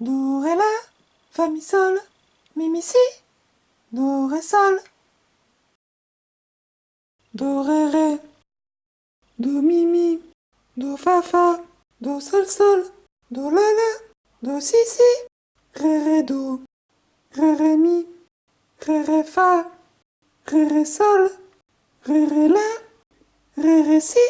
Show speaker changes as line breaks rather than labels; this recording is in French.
Do, ré, la, fa, mi, sol, mi, mi, si, do, ré, sol. Do, ré, ré, do, mi, mi, do, fa, fa, do, sol, sol, do, la, la, do, si, si, ré, ré, do, ré, ré, mi, ré, ré, fa, ré, ré, sol, ré, ré, la, ré, ré, si.